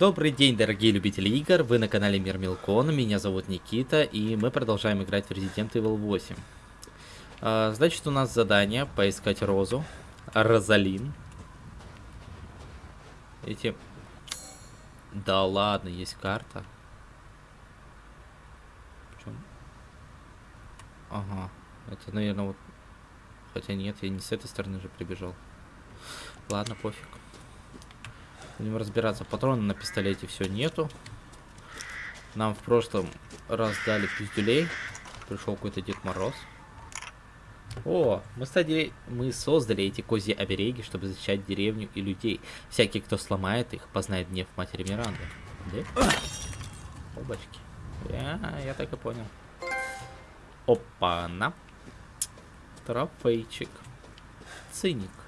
Добрый день, дорогие любители игр, вы на канале Мир Милкон, меня зовут Никита, и мы продолжаем играть в Resident Evil 8. А, значит, у нас задание поискать Розу, Розалин. Эти... Да ладно, есть карта. Причем... Ага, это, наверное, вот... Хотя нет, я не с этой стороны же прибежал. Ладно, пофиг. Будем разбираться. Патроны на пистолете все нету. Нам в прошлом раз дали пиздюлей. Пришел какой-то Дед Мороз. О, мы, стали, мы создали эти козьи обереги, чтобы защищать деревню и людей. Всякий, кто сломает их, познает гнев матери Миранды. Да? Обочки. Я, я так и понял. Опа-на. Трофейчик. Циник.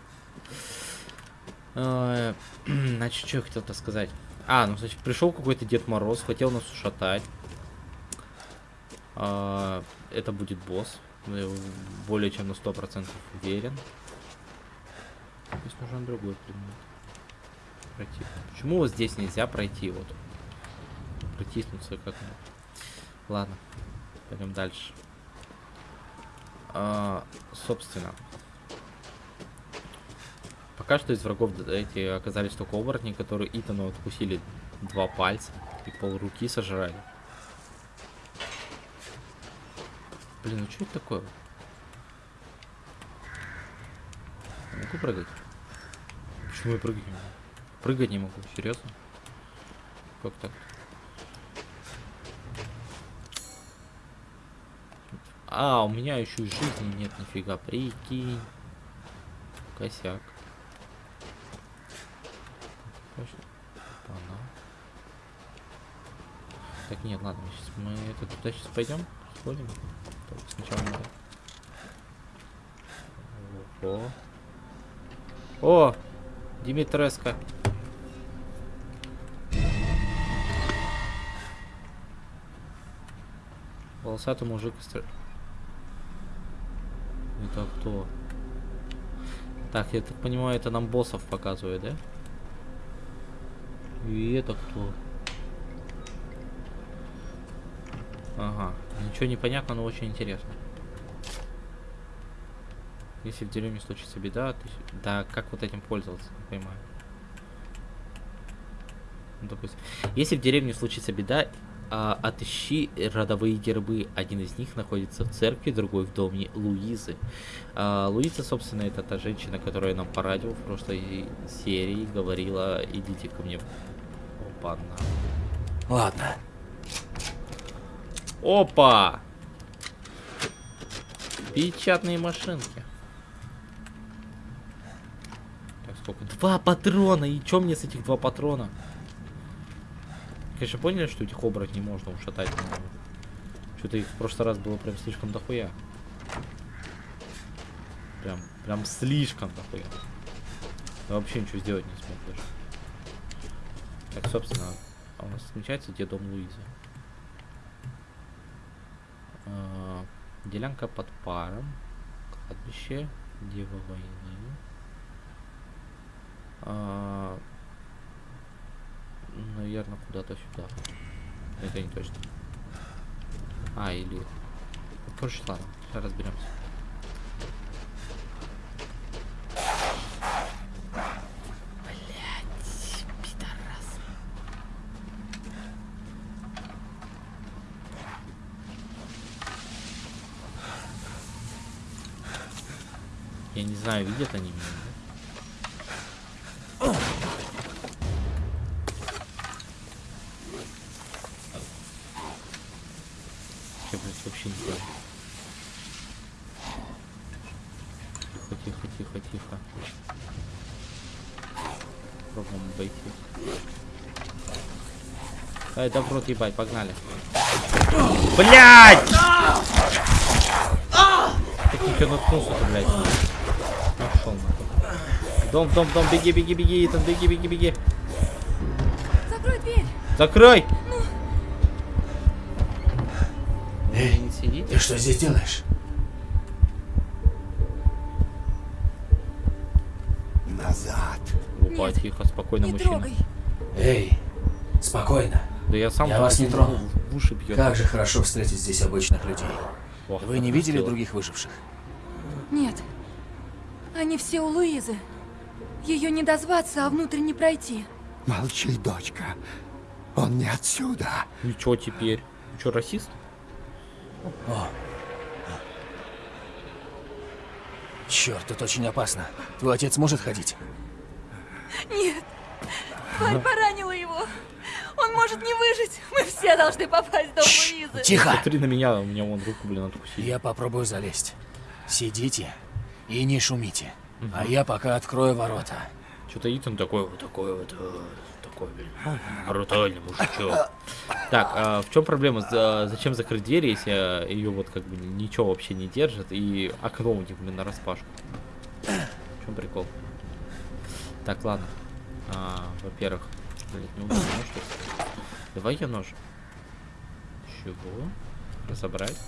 Э, значит, что я хотел-то сказать? А, ну, значит, пришел какой-то Дед Мороз, хотел нас ушатать. А, это будет босс. Более чем на 100% уверен. Здесь нужен другой предмет. Пройти. Почему вот здесь нельзя пройти? Вот. Протиснуться как-нибудь. Ладно. Пойдем дальше. А, собственно. Пока что из врагов эти оказались только оборотни, которые Итану откусили два пальца и пол руки сожрали. Блин, ну что это такое? могу прыгать? Почему я прыгать не могу? Прыгать не могу, серьезно? Как так? А, у меня еще и жизни нет, нифига, прикинь. Косяк. Так, нет, ладно, сейчас мы это туда сейчас пойдем, сходим. Только сначала надо. О, О! Димитреска. Волосатый мужик. Это кто? Так, я так понимаю, это нам боссов показывает, да? И это кто? Ага. Ничего не понятно, но очень интересно. Если в деревне случится беда, то... Да, как вот этим пользоваться, не понимаю. Допустим. Если в деревне случится беда, а, отыщи родовые гербы. Один из них находится в церкви, другой в доме Луизы. А, Луиза, собственно, это та женщина, которая нам по радио в прошлой серии говорила, идите ко мне. Опа, на. Ладно, Опа! Печатные машинки. Так, сколько? Два патрона! И чё мне с этих два патрона? Конечно, поняли, что этих оборотней можно ушатать? Что-то их в прошлый раз было прям слишком дохуя. Прям, прям слишком дохуя. Я вообще ничего сделать не смог даже. Так, собственно, а у нас отмечается где дом Луизы. Э, делянка под паром. Кладбище. Дева войны. Э, наверное, куда-то сюда. Это не точно. А, или... Короче, ладно, сейчас разберемся. Я не знаю, видят они меня. Я, блядь, вообще не знаю. Тихо, тихо, тихо, тихо. Пробуем обойти. Ай, да в рот ебать, погнали. Блять! Я наткнулся-то, блядь. Дом, дом, дом, беги, беги, беги, Итан, беги, беги, беги. Закрой дверь. Закрой! Ну. Эй, ты что здесь делаешь? Назад. Опа, Нет, тихо, спокойно, Не мужчина. трогай. Эй, Спокойно. Да я сам Я вас не трону. В уши бьет. Как же хорошо встретить здесь обычных людей. Ох, Вы не видели красиво. других выживших? Нет. Они все у Луизы. Ее не дозваться, а внутрь не пройти. Молчи, дочка. Он не отсюда. И чё теперь? Чё, расист? Черт, тут очень опасно. Твой отец может ходить? Нет. Тварь поранила его. Он может не выжить. Мы все должны попасть в дом Луизы. Тихо! Смотри на меня, у меня вон руку, блин, откусили. Я попробую залезть. Сидите и не шумите. А я пока открою ворота. Что-то Итан такой вот такой вот, э, такой, блин, брутальный мужичок. Так, а в чем проблема? За- Зачем закрыть дверь, если ее вот как бы ничего вообще не держит и окно у них, блин, распашку? В чем прикол? Так, ладно. А, Во-первых, блин, не убил нож. Давай я нож. Чего? Разобрать?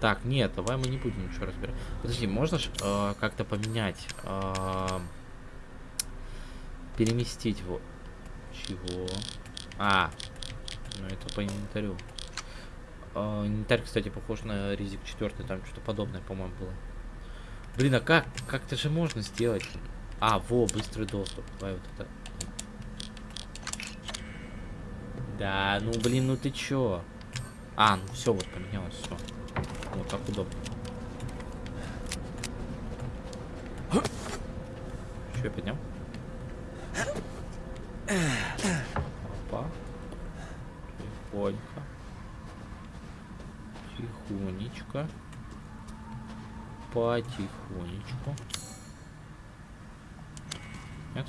Так, нет, давай мы не будем ничего разбирать. Подожди, можно э, как-то поменять? э, переместить его. Чего? А, ну это по инвентарю. Э, инвентарь, кстати, похож на Ризик 4, там что-то подобное, по-моему, было. Блин, а как? Как-то же можно сделать? А, во, быстрый доступ. Давай вот это. Да, ну блин, ну ты чё? А, ну все, вот поменялось все. Вот так удобно. Я поднял? Опа. Тихонько. Тихонечко. Потихонечку. Нет?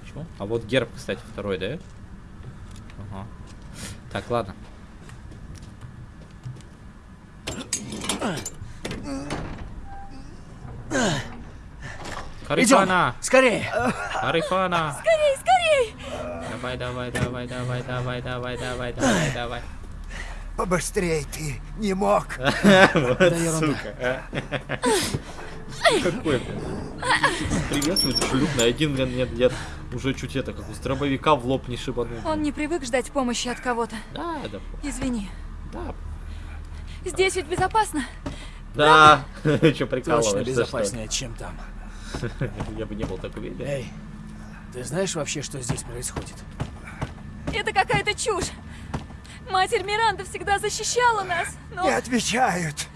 Почему? А вот герб, кстати, второй, да? Ага. Так, ладно. Харифана! Скорее! Харифана! Скорей, скорей! Давай, давай, давай, давай, давай, давай, давай, давай, давай. Побыстрей ты не мог. Вот сука, а. Какой, блин. Приветствую, шлюпный. Один, блин, нет, нет. Уже чуть это, как у дробовика в лоб не шибанул. Он не привык ждать помощи от кого-то. Да, да, Извини. да. Здесь ведь безопасно. Да, что Точно прикалываешься, что безопаснее, чем там. Я бы не был так уверен. Эй, ты знаешь вообще, что здесь происходит? Это какая-то чушь. Матерь Миранда всегда защищала нас, но... Не отвечают.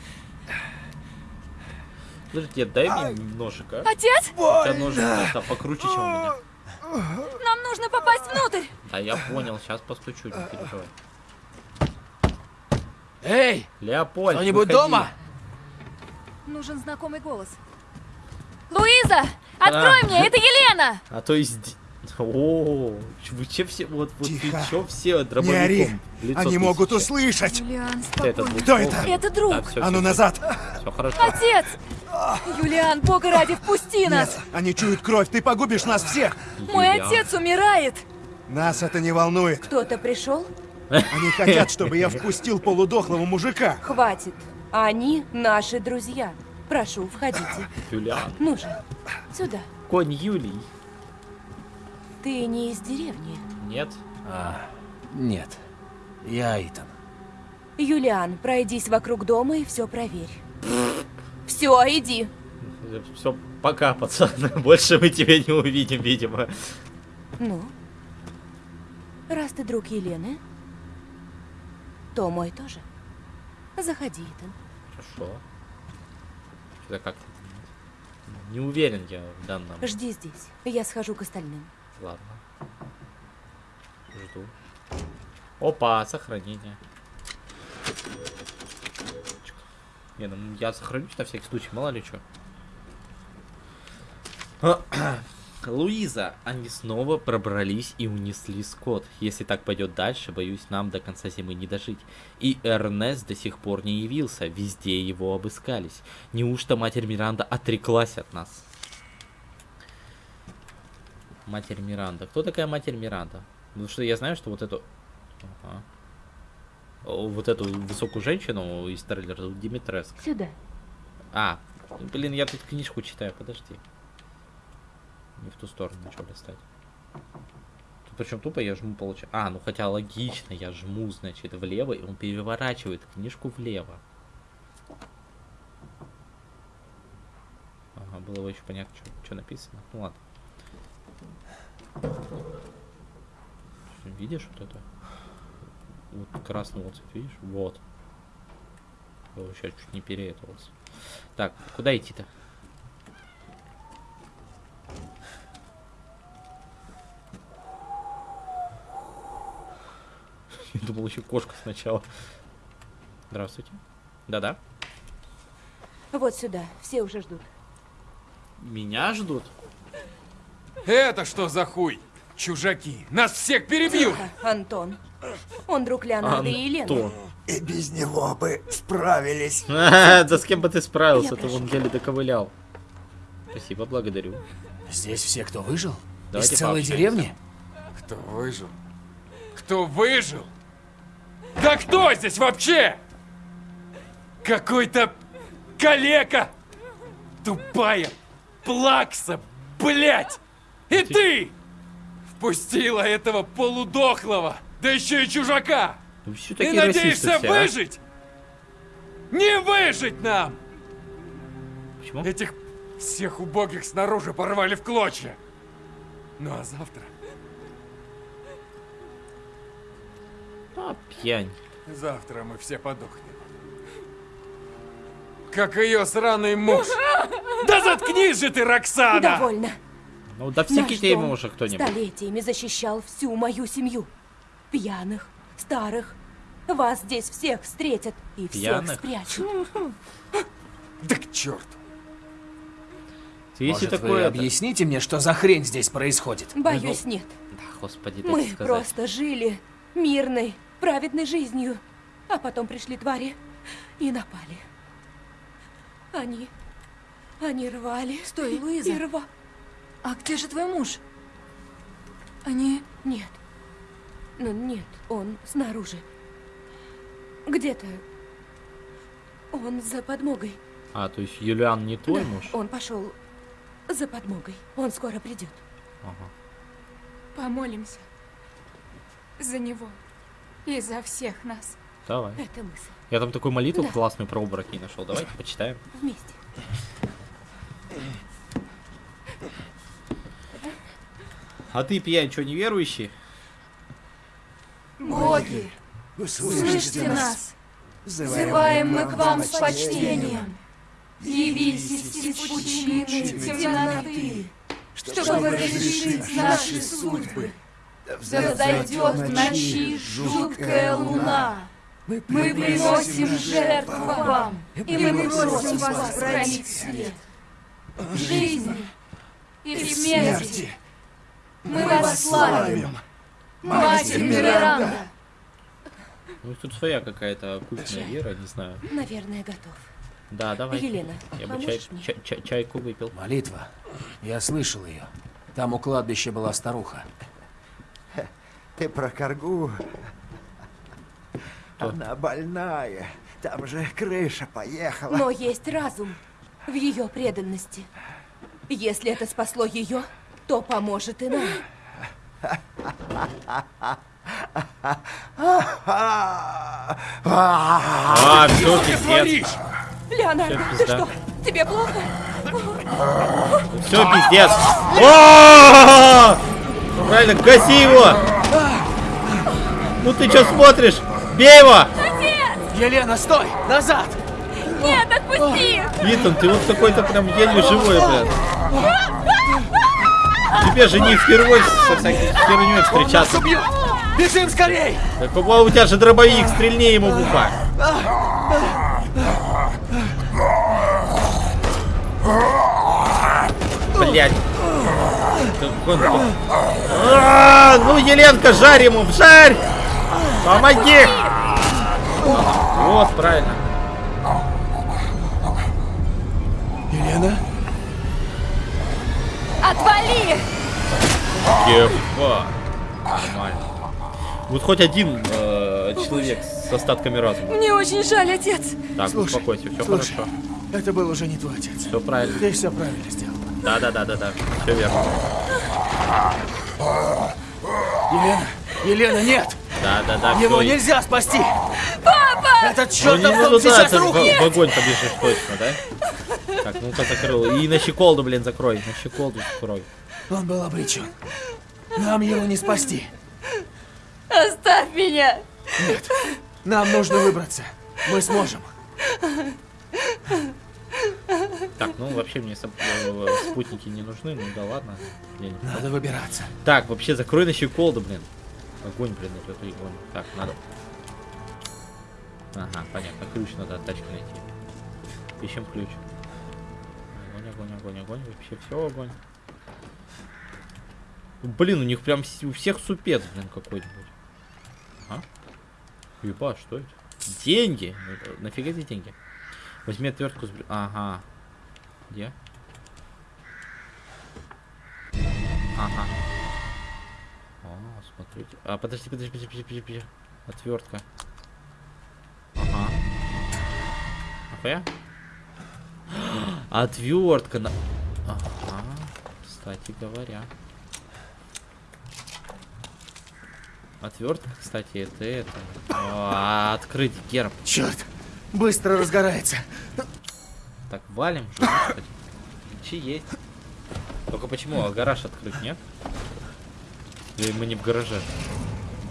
Подожди, дай мне ножик, а? Отец, тебя ножик покруче, чем у меня. нам нужно попасть внутрь. Да я понял, сейчас постучу, не переживай. Эй, Леопольд, кто-нибудь дома? Нужен знакомый голос. Луиза, открой А. мне, это Елена! А то есть... О, вы че все, вот, вот вы Тихо. че все Не ори. дробовиком лицо Они могут тысячи? услышать. Юлиан, Это спокойно. Кто это? Это друг. Так, всё, А ну всё, назад. Все хорошо. Отец! Юлиан, бога ради, впусти нас! Нет, они чуют кровь. Ты погубишь нас всех. Мой Юлиан. отец умирает! Нас это не волнует. Кто-то пришел? Они хотят, чтобы я впустил полудохлого мужика. Хватит. Они наши друзья. Прошу, входите. Юлиан. Ну же, сюда. Конь Юлий. Ты не из деревни. Нет? А, нет. Я Итан. Юлиан, пройдись вокруг дома и все проверь. Все, иди. Все, пока, пацан. Больше мы тебя не увидим, видимо. Ну, раз ты друг Елены, то мой тоже. Заходи, Итан. Хорошо. Что-то как-то... Не уверен я в данном. Жди здесь. Я схожу к остальным. Ладно. Жду. Опа, сохранение. Не, ну я сохранюсь на всякий случай, мало ли что. Луиза, они снова пробрались и унесли скот. Если так пойдет дальше, боюсь, нам до конца зимы не дожить. И Эрнест до сих пор не явился, везде его обыскались. Неужто матерь Миранда отреклась от нас? Матерь Миранда. Кто такая матерь Миранда? Потому что я знаю, что вот эту... Ага. Вот эту высокую женщину из трейлера Димитреск. Сюда. А, блин, я тут книжку читаю, подожди. Не в ту сторону начал листать. Причем тупо я жму получаю. А, ну хотя логично, я жму, значит, влево, и он переворачивает книжку влево. Ага, было бы еще понятно, что написано. Ну ладно. Видишь вот это? Вот красный вот цвет, видишь? Вот. Я сейчас чуть не переэтовался. Так, куда идти-то? Я думал еще кошка сначала. Здравствуйте. Да-да. Вот сюда, все уже ждут. Меня ждут? Это что за хуй? Чужаки, нас всех перебьют! Тихо, Антон. Он друг Леонардо и Елены. И без него бы справились. Да с кем бы ты справился, ты вон прошу. еле доковылял. Спасибо, благодарю. Здесь все, кто выжил? Из целой деревни? Кто выжил? Кто выжил? Да кто здесь вообще? Какой-то калека! Тупая плакса, блять! И ты! Впустила этого полудохлого, да еще и чужака! Ну все И такие надеешься все, а? выжить? Не выжить нам! Почему? Этих всех убогих снаружи порвали в клочья. Ну а завтра? А, пьянь. Завтра мы все подохнем. Как ее сраный муж. Да заткнись же ты, Роксана! Довольно. Ну да ему дом уже кто-нибудь. столетиями защищал всю мою семью. Пьяных, старых. Вас здесь всех встретят и всех Пьяных? спрячут. Да к черту! Если Может, такое... вы это- объясните мне, что за хрень здесь происходит? Боюсь, нет. Да, господи, Мы просто жили мирной, праведной жизнью. А потом пришли твари и напали. Они... Они рвали. Стой, Луиза. И рва... А где же твой муж? Они... Нет. Ну, нет, он снаружи. Где-то. Он за подмогой. А, то есть Юлиан не твой Да, муж? Он пошел за подмогой. Он скоро придет. Ага. Помолимся. За него. И за всех нас. Давай. Это мысль. Я там такую молитву Да. классную про обмороки нашел. Давайте почитаем. Вместе. А ты, пьянь, что, неверующий? Боги, Услышьте слышите нас. Взываем мы к вам с почтением. Явись из пучины темноты, чтобы разрешить наши судьбы. Взойдет в ночи жуткая луна. Мы приносим жертву вам, и мы просим вас хранить свет. Жизни и смерти мы вас славим. Матерь Миранда, Ну, тут своя какая-то оккультная вера, не знаю. Наверное, готов. Да, давай. Елена, Я бы чай, мне? чай- чай- чайку выпил. Молитва. Я слышал ее. Там у кладбища была старуха. Ты про коргу. Она больная. Там же крыша поехала. Но есть разум в ее преданности. Если это спасло ее, то поможет и нам. А, все, пиздец. Всё, ты что? Тебе плохо? Все, пиздец. О! Правильно, гаси его! Ну ты что смотришь? Бей его! Елена, стой! Назад! нет, отпусти! Итан, ты вот какой-то прям еле живой, блядь. Тебе же не впервые со всякой херней встречаться. Бежим скорей! Так, о, у тебя же дробовик, стрельни ему в ухо. Блять. А, Ну, Еленка, жарь ему, жарь! Помоги! Вот, правильно. Елена? Отвали! Ебать. Нормально. Вот хоть один э, человек с остатками разума. Мне очень жаль, отец. Так, Слушай, успокойся, все слушай. хорошо. Это был уже не твой отец. Все правильно. Ты все правильно сделал. Да, да, да, да, да. Все верно. Елена, Елена, нет! Да, да, да, Его всё, и- нельзя спасти! Папа! Этот чертов дом ну, да, сейчас ты в, в огонь побежишь точно, да? Так, ну-ка закрыл. И на щеколду, блин, закрой. На щеколду закрой. Он был обречен. Нам его не спасти. Оставь меня! Нам нужно выбраться. Мы сможем. Так, ну вообще мне э, спутники не нужны, ну да ладно. Надо выбираться. Так, вообще закрой на щеколду, блин. Огонь, блин, вот эту огонь. Так, надо. Ага, понятно, ключ надо от тачки найти. Ищем ключ. Огонь, огонь, огонь, огонь. Вообще все огонь. Ну, Блин, у них прям у всех супец, блин, какой-нибудь. А? Еба, что это? Деньги! Нафига эти деньги? Возьми отвертку с... Ага. Где? Ага. О, смотрите. А, подожди, подожди, подожди, подожди, подожди. Отвертка. Ага. Нахуя? Отвертка на... Ага. Кстати говоря. Отвертка, кстати, это это. А, открыть герб. Черт! Быстро разгорается. Так, валим же. Ключи есть. Только почему? А гараж открыть, нет? Или мы не в гараже?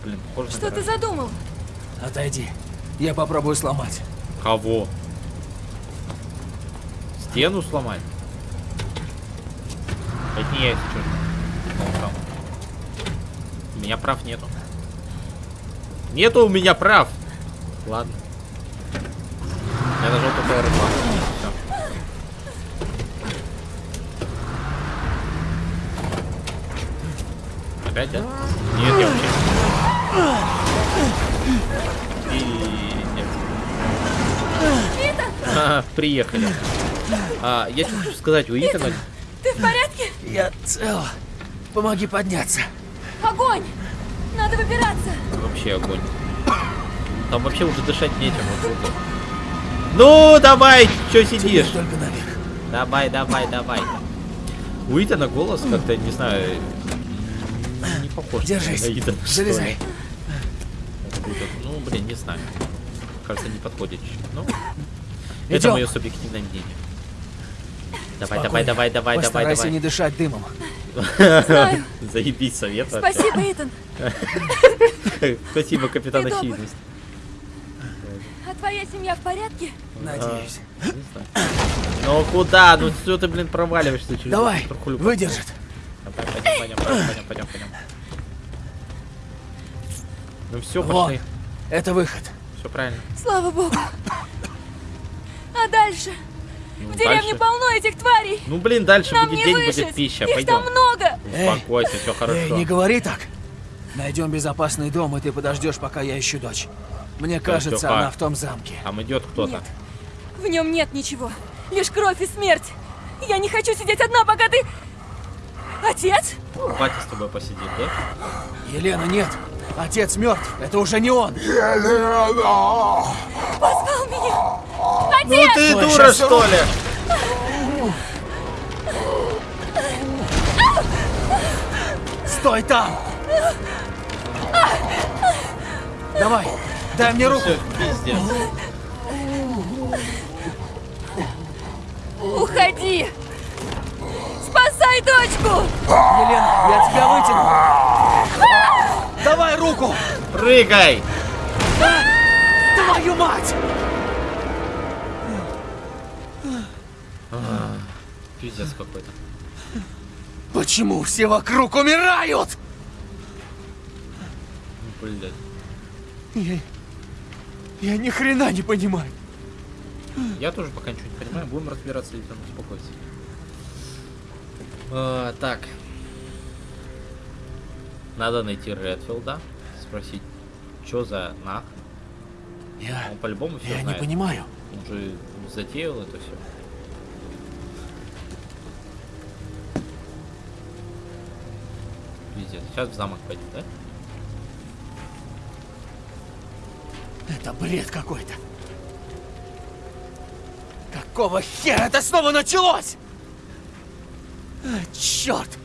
Блин, похоже на Что ты задумал? Отойди. Я попробую сломать. Кого? Стену сломать? Это не я, если что. Ну. У меня прав нету. Нету у меня прав. Ладно. Я нажал только R2. Опять, да? Нет, я вообще... И... Нет. Ха, Приехали. А, я что хочу сказать, у Итана Ты в порядке? Я цел. Помоги подняться. Огонь! Надо выбираться! вообще огонь. Там вообще уже дышать нечем. Вот, вот, вот. Ну, давай, что сидишь? Давай, давай, давай. У Итана голос как-то, не знаю, похож Держись. на ли. Залезай. Ну, блин, не знаю. Кажется, не подходит. Ну, это мое субъективное мнение. Давай, Спокойно. давай, давай, давай, давай, Постарайся давай. не дышать дымом. Знаю. Заебись совет. Спасибо, Итан. Спасибо, капитан очевидность. А твоя семья в порядке? Надеюсь. Не знаю. Ну куда? Ну что ты, блин, проваливаешься через Давай, выдержит. Давай, пойдем, пойдем, пойдем, пойдем, пойдем, пойдем. Ну все, пошли. это выход. Все правильно. Слава богу. А дальше? Ну, В деревне дальше- полно этих тварей. Ну блин, дальше Нам будет не день, выжить. будет пища. Их Пойдем. там много. Успокойся, все Эй, хорошо. не говори так. Найдем безопасный дом, и ты подождешь, пока я ищу дочь. Мне кажется, она в том замке. Там идет кто-то. Нет. В нем нет ничего. Лишь кровь и смерть. Я не хочу сидеть одна, пока ты... Отец? Батя с тобой посидит, да? Елена, нет. Отец мертв. Это уже не он. Позвал меня. Ну ты Ой, дура, что ли? Стой там! Давай, дай мне руку. Все, пиздец. Уходи. Спасай дочку. Елена, я тебя вытяну. Давай руку! Прыгай! Твою мать! Пиздец какой-то. Почему все вокруг умирают? Ну, блядь. Я, я ни хрена не понимаю. Я тоже пока ничего не понимаю. Будем разбираться, если он А, так. Надо найти Редфилда. Спросить, что за нах. Я, Он по-любому все я не знает. понимаю. Он же затеял это все. Пиздец. Сейчас в замок пойдем, да? Это бред какой-то. Какого хера это снова началось? Черт!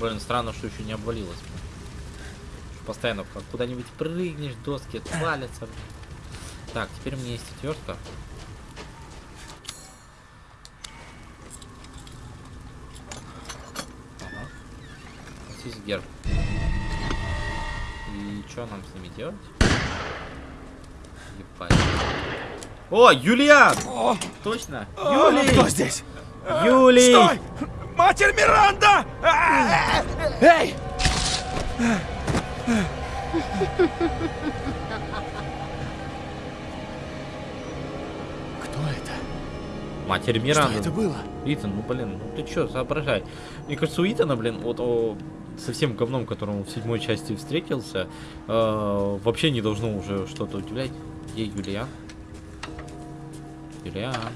Блин, странно, что еще не обвалилось. Постоянно как куда-нибудь прыгнешь, доски отвалятся. Так, теперь у меня есть отвертка. Ага. Здесь герб. И что нам с ними делать? Ебать. О, Юлиан! Точно! Кто Юлий! здесь? Юлий! Стой! Матерь Миранда! А! Эй! Кто это? Матерь Что Миранда. это было? Итан, ну блин, ну ты чё, соображай. Мне кажется, у Итана, блин, вот о, со всем говном, которому в седьмой части встретился, э, вообще не должно уже что-то удивлять. Где Юлиан? Юлиан.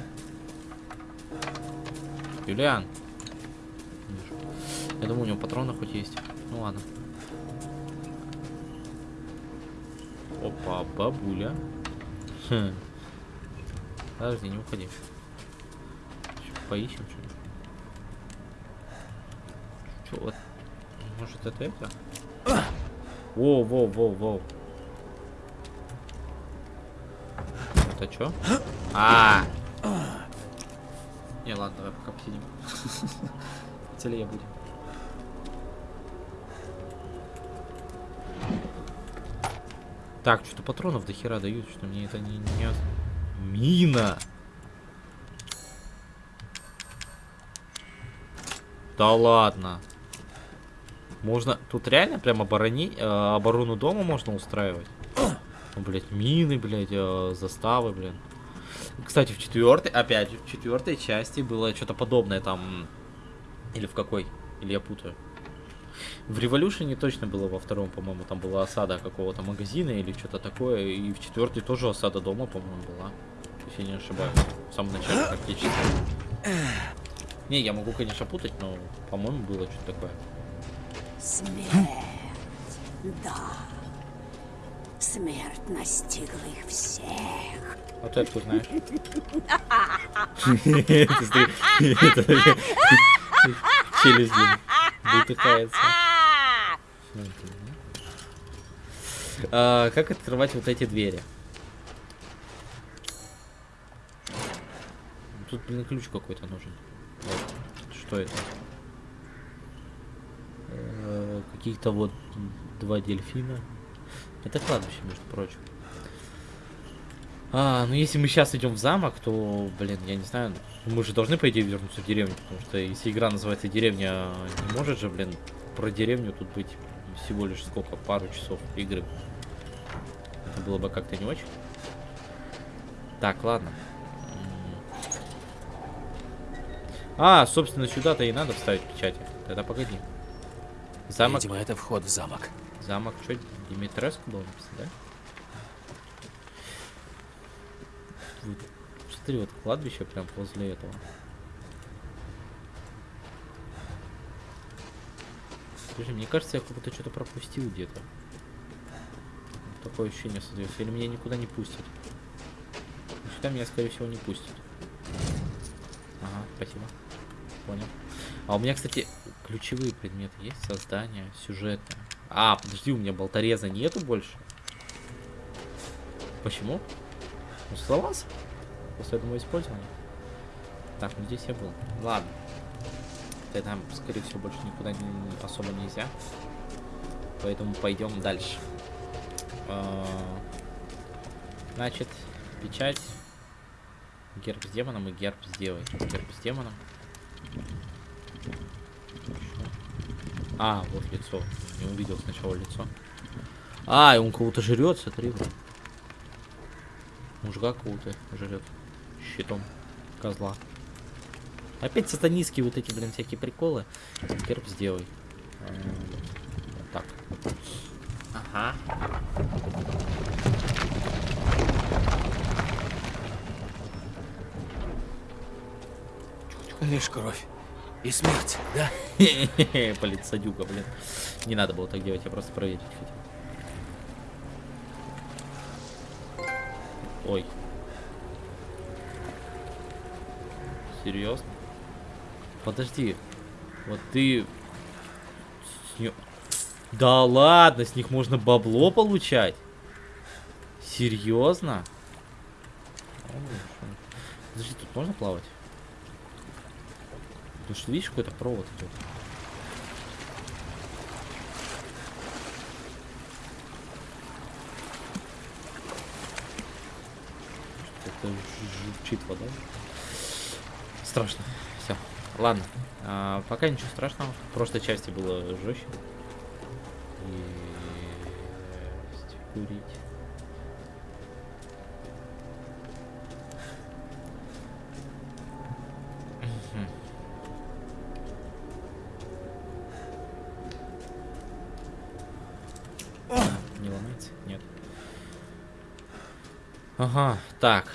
Юлиан. Я думаю, у него патроны хоть есть. Ну ладно. Опа, бабуля. Хм. Подожди, не уходи. Ща Поищем что Чё, вот, может это это? Воу, воу, воу, воу. Это чё? А. Не, ладно, давай пока посидим. Целее будем. Так, что-то патронов до хера дают, что мне это не... не... Мина! Да ладно. Можно... Тут реально прям оборони... э, оборону дома можно устраивать? Ну, блядь, мины, блядь, э, заставы, блин. Кстати, в четвертой, опять в четвертой части было что-то подобное там. Или в какой? Или я путаю? В Революшене точно было во втором, по-моему, там была осада какого-то магазина или что-то такое. И в четвертой тоже осада дома, по-моему, была. Если я не ошибаюсь. В самом начале практически. Не, я могу, конечно, путать, но, по-моему, было что-то такое. Смерть. Да. Смерть настигла их всех. А ты откуда знаешь? Ты это- Челюсть. А, Как открывать вот эти двери? Тут, блин, ключ какой-то нужен. Вот. Что это? Э, Каких-то вот два дельфина. Это кладбище, между прочим. А, ну если мы сейчас идем в замок, то, блин, я не знаю, мы же должны, по идее, вернуться в деревню, потому что если игра называется деревня, не может же, блин, про деревню тут быть всего лишь сколько, пару часов игры. Это было бы как-то не очень. Так, ладно. А, собственно, сюда-то и надо вставить печати. Тогда погоди. Замок, Видимо, это вход в замок. замок, что, Димитреску было написано, да? Вот, Смотри, вот кладбище прям возле этого. Слушай, мне кажется, я как будто что-то пропустил где-то. Такое ощущение создается. Или меня никуда не пустят. Ну, Сюда меня, скорее всего, не пустят. Ага, спасибо. Понял. А у меня, кстати, ключевые предметы есть. Создание, сюжетное. А, подожди, у меня болтореза нету больше. Почему? Он сломался? После одного использования? Так, ну здесь я был. Ладно. Тогда, скорее всего, больше никуда не- особо нельзя. Поэтому пойдем дальше. А, Значит, печать. Герб с демоном и герб с девой. Герб с демоном. А, вот лицо. Не увидел сначала лицо. А, и он кого-то жрет, смотри. Мужика какого-то жрет. Щитом. Козла. Опять сатанистские вот эти, блин, всякие приколы. Герб сделай. Вот так. Ага. Лишь кровь. И смерть, да? Блин, блин. Не надо было так делать, я просто проверить хотел. Ой. Серьезно? Подожди. Вот ты нее... Да ладно, с них можно бабло получать? Серьезно? Подожди, тут можно плавать? Потому что видишь какой-то провод идет. Это журчит вода. Страшно. Все. Ладно. А, пока ничего страшного. В прошлой части было жестче. Есть. Курить. Ага, так.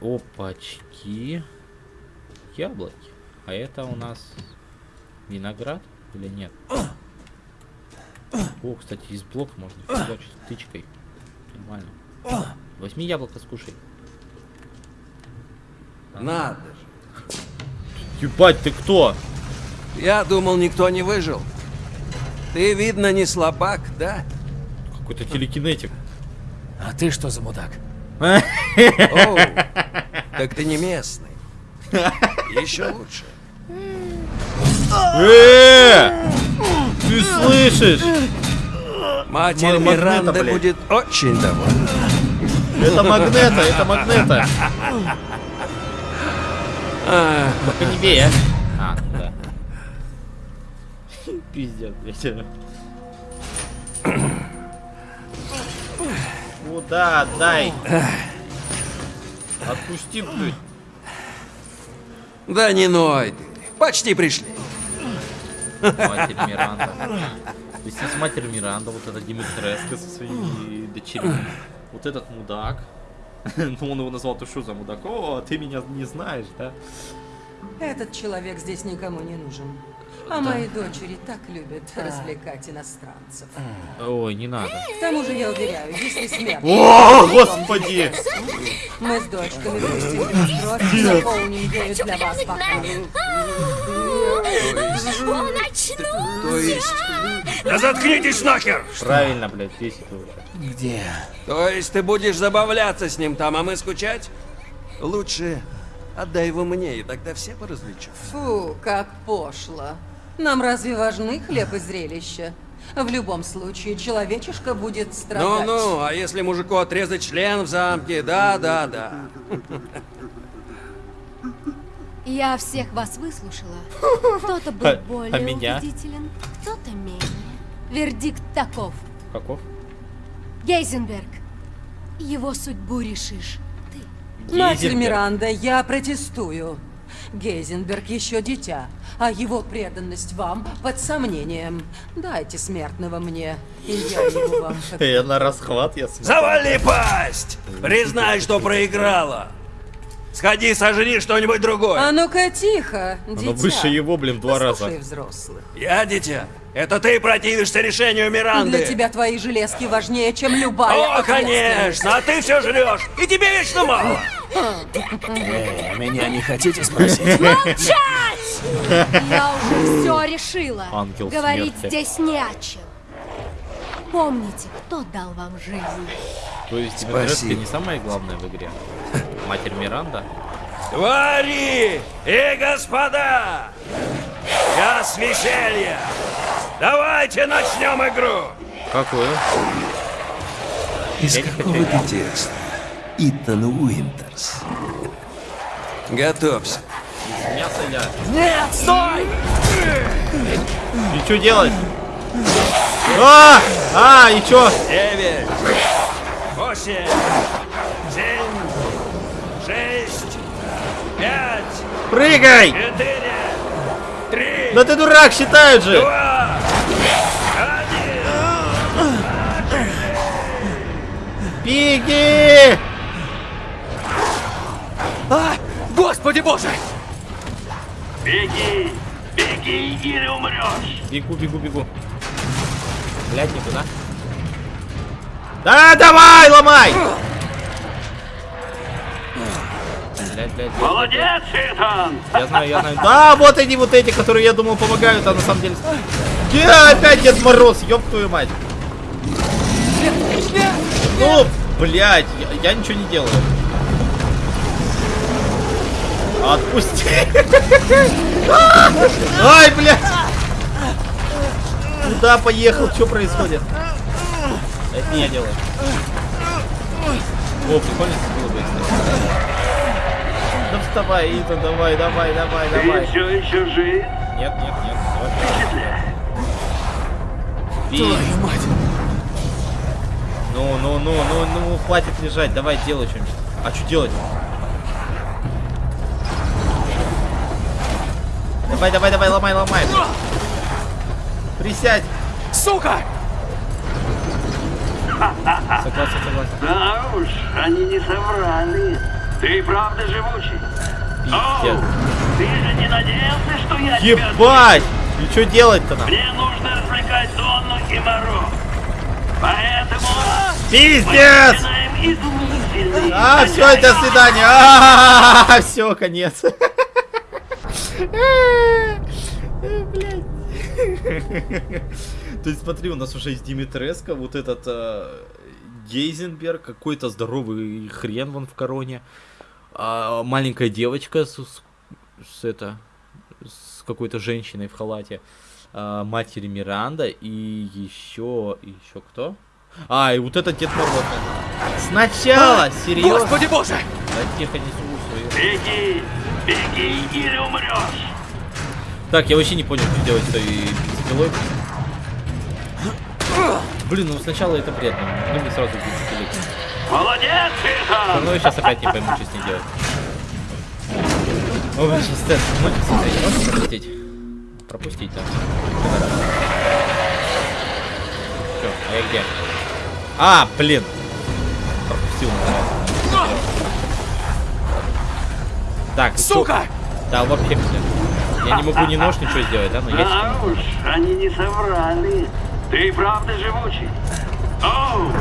Опачки. Яблоки. А это у нас виноград или нет? О, кстати, из блока можно фигачить тычкой. Нормально. Возьми яблоко, скушай. Надо же. Ебать, ты кто? Я думал, никто не выжил. Ты, видно, не слабак, да? Какой-то телекинетик. А ты что за мудак? Оу, так ты не местный. Еще лучше. Э! Ты слышишь? Матерь блядь. будет очень довольна. Это магнета, это магнета. Только не бей, а. А, да. Пиздец, блядь. Куда отдай? Отпусти, блядь. да не ной ты. Почти пришли. Матерь Миранда. Есть матерь Миранда, вот эта Димитреска со своими дочерьми. Вот этот мудак. Ну, он его назвал, ты что за мудак? О, ты меня не знаешь, да? Этот человек здесь никому не нужен. А мои дочери так любят развлекать иностранцев. Ой, не надо. К тому же, я уверяю, если смерть... О, господи! Мы с дочками пустим кровь и наполним ею для вас бокалы. То есть, Да заткнитесь нахер! Правильно, блядь, здесь это уже. Где? то есть ты будешь забавляться с ним там, а мы скучать? Лучше отдай его мне, и тогда все поразвлечу. Фу, как пошло. Нам разве важны хлеб и зрелище? В любом случае, человечишка будет страдать. Ну-ну, а если мужику отрезать член в замке? Да-да-да. Я всех вас выслушала. Кто-то был А- более а меня? убедителен, кто-то менее. Вердикт таков. Каков? Гейзенберг, его судьбу решишь ты. Матерь Гейзенберг. Миранда, я протестую. Гейзенберг еще дитя, а его преданность вам под сомнением. Дайте смертного мне, и я его вам Я на расхват, я смотрю. Завали пасть! Признай, что проиграла. Сходи, сожри что-нибудь другое. А ну-ка тихо, дитя. Оно выше его, блин, два раза. взрослых. Я дитя. Это ты противишься решению Миранды. Для тебя твои железки важнее, чем любая О, конечно, а ты все жрешь, и тебе вечно мало. Э, меня не хотите спросить? Я уже все решила. Ангел Говорить смерти. здесь не о чем. Помните, кто дал вам жизнь? То есть Димитреска не самое главное в игре. Матерь Миранда. Твари и господа! Час веселья! Давайте начнем игру! Какую? Из Я не какого хочу. ты текста? Итан Уинтерс. Готовься. Мясо я. Нет, стой! И что делать? А! А, и чё? Девять, восемь, семь, шесть, пять, Прыгай! четыре, три, Да ты дурак, считают же! два, один. Беги! А! Господи боже! Беги! Беги или умрешь! Бегу, бегу, бегу. Блядь, никуда. Да, давай, ломай! блядь, блядь. блядь, Молодец, Итан! Я знаю, я знаю. Да, вот они вот эти, которые я думал помогают, а на самом деле... Я опять Дед Мороз, ёб твою мать. Ну, блядь, я, я ничего не делаю. Отпусти. Ай, блядь. Куда поехал? Что происходит? Это не я делаю. О, прикольно было бы. Да вставай, Итан, давай, давай, давай, Ты давай. все еще жив? Нет, нет, нет. Твою мать. Ну, ну, ну, ну, ну, хватит лежать, давай делай что-нибудь. А что делать? Давай, давай, давай, ломай, ломай. Присядь. Сука! Согласен, согласен. Да уж, они не соврали. Ты правда живучий. Оу, Пиздец. ты же не надеялся, что я тебя... Ебать! И что делать-то нам? Мне нужно развлекать Донну и Моро. Поэтому Пиздец! А, все, до свидания. А, все, конец. То есть смотри, у нас уже есть Димитреско, вот этот э, Гейзенберг, какой-то здоровый хрен вон в короне, а, маленькая девочка с, с- с это с какой-то женщиной в халате, а, матери Миранда и еще еще кто? А, и вот этот Дед Мороз. Сначала, серьезно? Господи боже! Да тихо, не слушаю. Беги, беги или умрешь. Так, я вообще не понял, что делать с той бензопилой. Блин, ну сначала это бред, ну мне сразу бензопилить. Молодец, Итан! Ну я сейчас опять не пойму, что с ней делать. Блин, сейчас тест. Ну, можно пропустить? Пропустить, да. Все, а я где? А, блин. Пропустил, называется. Так. Сука! Да, вообще. Я не могу ни нож, ничего сделать, да? Но я Да уж, они не соврали. Ты правда живучий. Оу,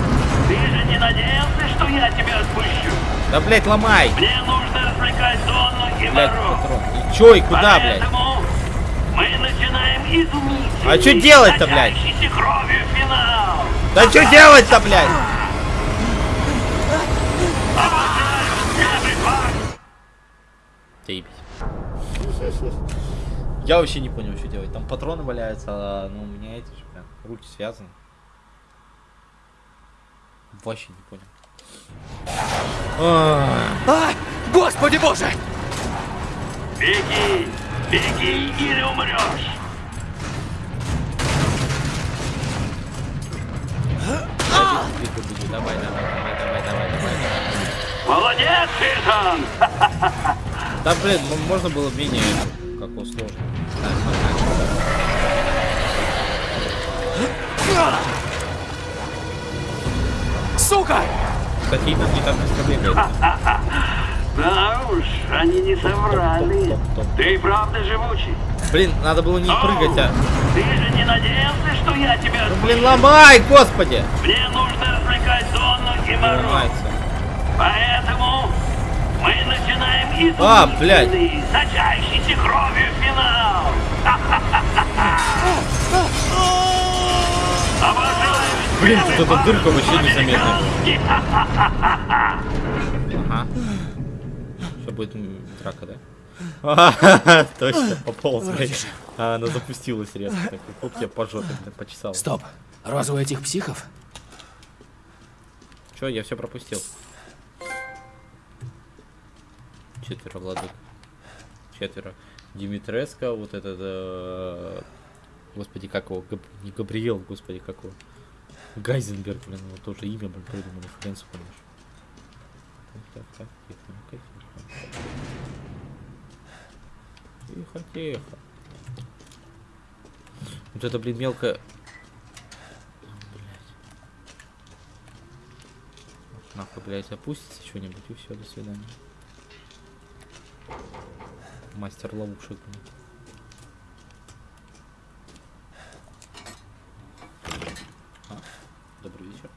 ты же не надеялся, что я тебя отпущу? Да, блядь, ломай! Мне нужно развлекать Донну и Блядь, патрон. И чё, и куда, блядь? Поэтому мы начинаем изумительный, А чё делать-то, блядь? Да что делать-то, блядь? Заебись. Я вообще не понял, что делать. Там патроны валяются, а ну у меня эти же, прям, руки связаны. Вообще не понял. А, А! Господи боже! Беги, беги или умрешь. бегу, Давай, давай, давай, давай, давай, давай. Молодец, Итан! Да, блин, м- можно было менее, как сложно. Сука! Кстати, Итан не так быстро бегает. Да уж, они не соврали. Топ, топ, топ. Ты правда живучий. Блин, надо было не прыгать, а. Ты же не надеялся, что я тебя Ну, блин, ломай, господи! Мне нужно развлекать Донну и Моро. Ломается. Поэтому мы начинаем изумительный, А, блядь. сочащийся кровью финал. Блин, тут эта дырка вообще незаметная. Ага. Что будет драка, да? А, Точно, пополз, блядь. А, она запустилась резко. Так, хоп, я по жопе, почесал. Стоп. У этих психов? Че, я все пропустил. Четверо владык. Четверо. Димитреско, вот этот... э, Господи, как его? Габ- Не Габриэл, господи, как его? Гайзенберг, блин, его тоже имя, блин, придумали, хрен вспомнишь. Так, так, тихо, тихо. Вот это, блин, мелко... Блять. Нахуй, блядь, опустится что-нибудь и все, до свидания. Мастер ловушек. А, добрый вечер.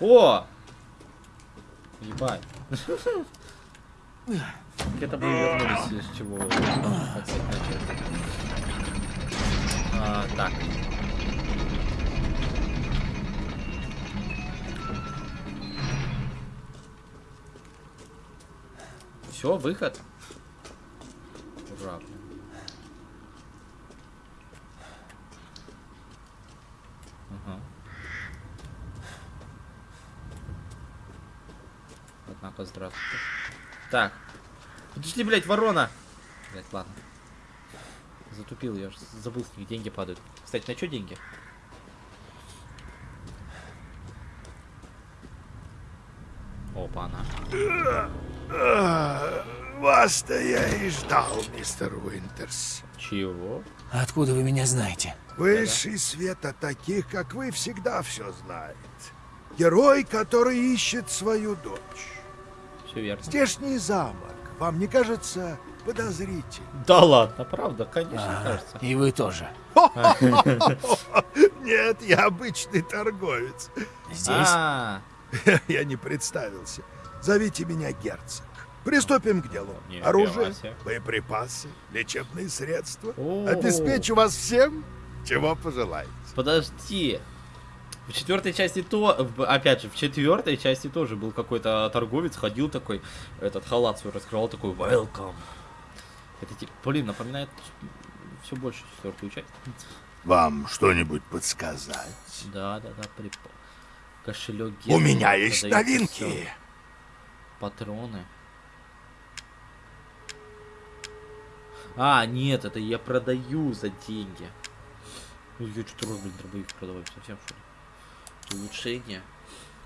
О! Ебать. Это мы вернулись, с чего. А, так. Все, выход. Ура. блин. Ага. Однако, здравствуйте. Так. Подожди, блядь, ворона! Блядь, ладно. Затупил, я же забыл, с них деньги падают. Кстати, на что деньги? Опа, она. А, Вас-то я и ждал, мистер Уинтерс. Чего? Откуда вы меня знаете? Высший свет от таких, как вы, всегда все знает. Герой, который ищет свою дочь. Все верно. Здешний замок, вам не кажется подозрительным? Да ладно, правда, конечно, А, кажется. И вы тоже. Нет, я обычный торговец. Здесь? А, Я не представился. Зовите меня герцог. Приступим к делу. Не, Оружие, боеприпасы, лечебные средства. О. Обеспечу вас всем, чего пожелаете. подожди. В четвертой части то, опять же, в четвертой части тоже был какой-то торговец, ходил такой, этот халат свой раскрывал, такой welcome. Это типа, блин, напоминает все больше четвертую часть. Вам что-нибудь подсказать? Да, да, да, при... кошелек. У меня есть новинки. всё. Патроны. А, нет, это я продаю за деньги. Ну, я что-то блин, дробовик продаваю, совсем что ли? Улучшение.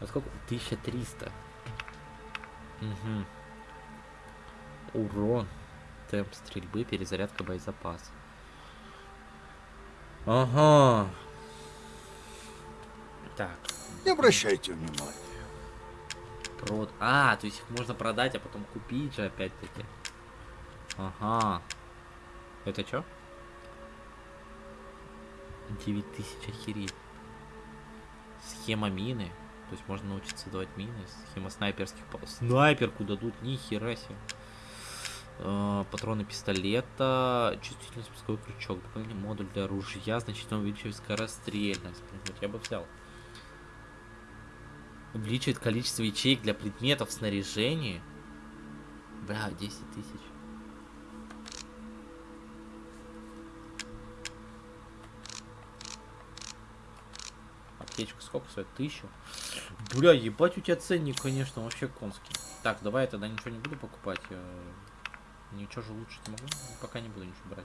А сколько? 1300. Угу. Урон. Темп стрельбы, перезарядка боезапаса. Ага. Так. Не обращайте внимания. Прод... А, то есть их можно продать, а потом купить же опять-таки. Ага. Это что? 9000 охереть. Схема мины. То есть можно научиться давать мины. Схема снайперских... Снайперку дадут, ни хера себе. Э, Патроны пистолета, чувствительный спусковой крючок, дополнительный модуль для ружья, значительно увеличивает скорострельность. Блин, Вот я бы взял. Увеличивает количество ячеек для предметов в снаряжении. Бля, 10 тысяч. Аптечка сколько стоит? Тысячу? Бля, ебать у тебя ценник, конечно, вообще конский. Так, давай я тогда ничего не буду покупать. э, Ничего же лучше не могу. Ну, Пока не буду ничего брать.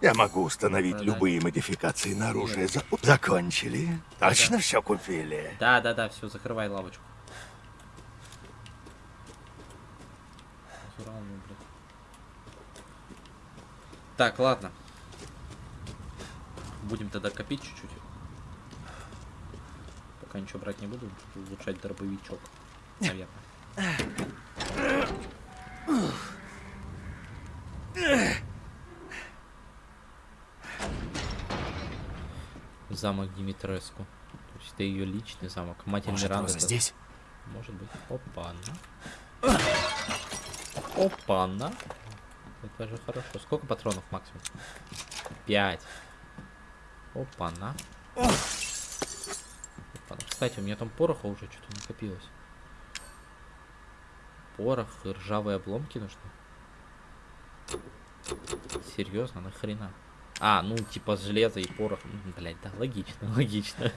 Я могу установить Продать. любые модификации на оружие. Нет. За- Закончили? Точно Да. все купили? Да, да, да, все, закрывай лавочку. Блядь. Так, ладно. Будем тогда копить чуть-чуть. Пока ничего брать не буду, улучшать дробовичок. Наверное. Замок Димитреску. То есть это ее личный замок. Матерь Может, Миранды. Роза здесь? Может быть. Опа-на. Опа-на. Это же хорошо. Сколько патронов максимум? Пять. Опа-на. Опа-на. Кстати, у меня там пороха уже что-то накопилось. Порох и ржавые обломки нужны. Серьезно, нахрена? А, ну типа железо и порох. Блять, да, логично, логично.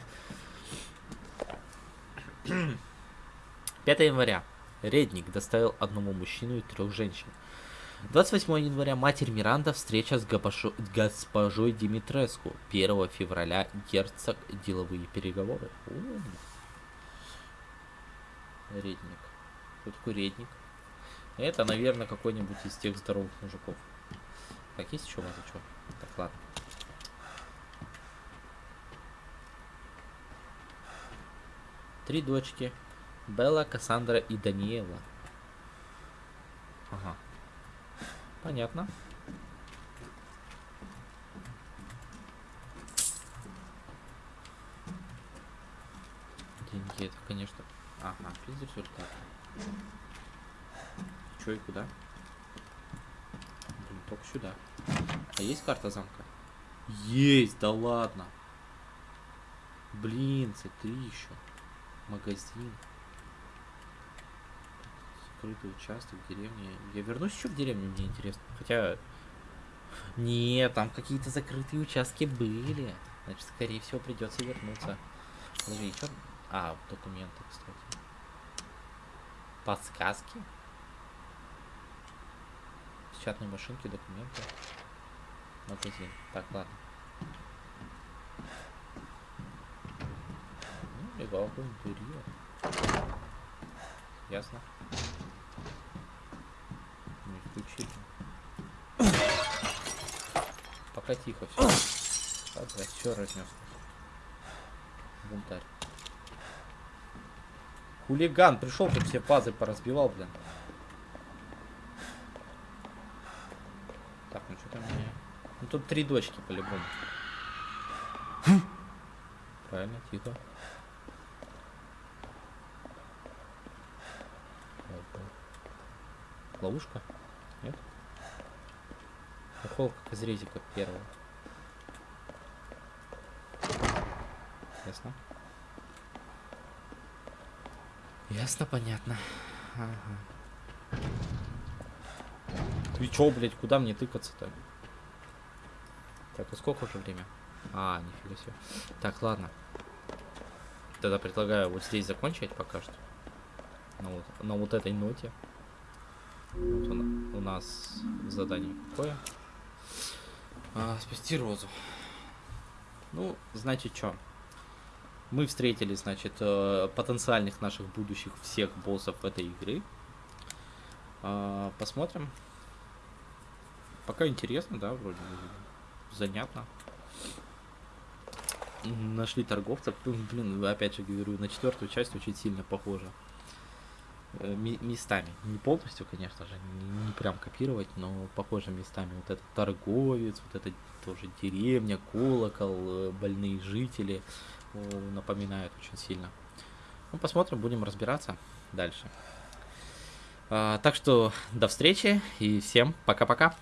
5 января. Редник доставил одному мужчину и трех женщин. 28 января матерь Миранда встреча с габашо- госпожой Димитреску. 1 февраля герцог деловые переговоры. У. Редник. Кто такой редник? Это, наверное, какой-нибудь из тех здоровых мужиков. Так, есть еще что? Так, ладно. Три дочки. Белла, Кассандра и Даниэла. Ага. Понятно. Деньги это, конечно. Ага, без результата. Чё и куда? только сюда. А есть карта замка? Есть, да ладно. Блин, C3 еще. Магазин. Закрытый участок в деревне. Я вернусь еще в деревню, мне интересно. Хотя... Нет, там какие-то закрытые участки были. Значит, скорее всего, придется вернуться. Подожди, что... А, документы, кстати. Подсказки? Печатные машинки, документы. Магазин. Так, ладно. Ну, легал интерьер. Ясно. Включили. Пока тихо все. Да, все разнес. Бунтарь. Хулиган пришел, тут все пазы поразбивал, блин. Так, ну что там. Ну тут три дочки по-любому. Правильно, тихо. Ловушка? Как из резика первого. Ясно? Ясно, понятно. Ага. Ты чё, блядь, куда мне тыкаться-то? Так, а сколько уже время? А, нифига себе. Так, ладно. Тогда предлагаю вот здесь закончить пока что. На вот, на вот этой ноте. Вот у нас задание какое? А, спасти розу. Ну, значит, что? Мы встретили, значит, потенциальных наших будущих всех боссов этой игры. А, посмотрим. Пока интересно, да, вроде занятно. Нашли торговца. Блин, опять же говорю, на четвертую часть очень сильно похоже. Э, местами. Не полностью, конечно же, не, не прям копировать, но похоже местами. Вот этот торговец, вот это тоже деревня, колокол, э, больные жители напоминают очень сильно. Ну, посмотрим, будем разбираться дальше. А, так что до встречи и всем пока-пока.